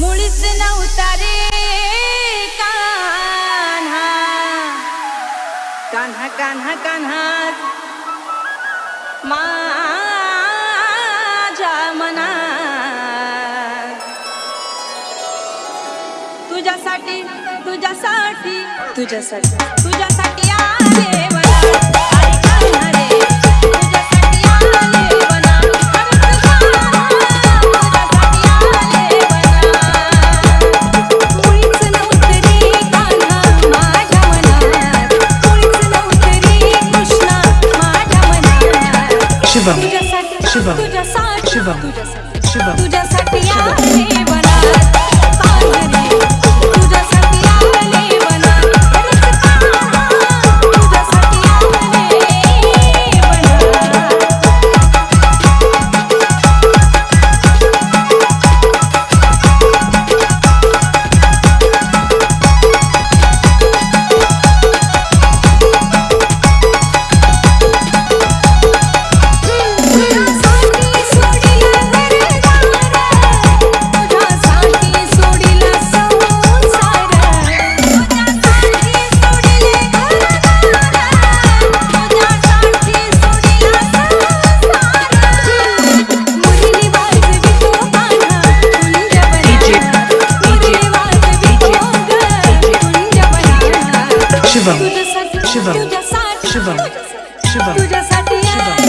मुळीच नव्हता रे कान्हा. कान्हा कान्हा कान्हा. माझ्या मना तुझ्यासाठी तुझ्यासाठी तुझ्यासाठी तुझ्यासाठी. Shiva. Shiva. Shiva. Shivam Shivam Shivam Shivam Shivam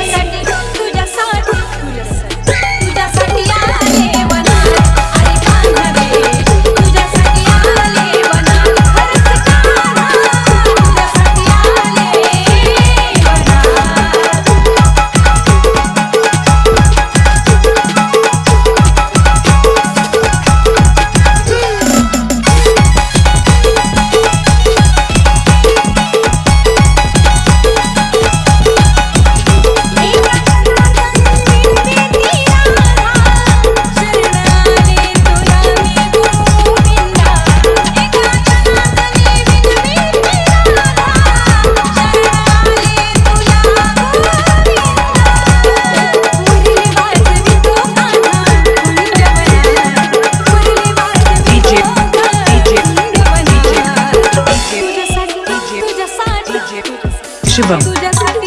Шивам.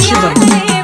Шивам.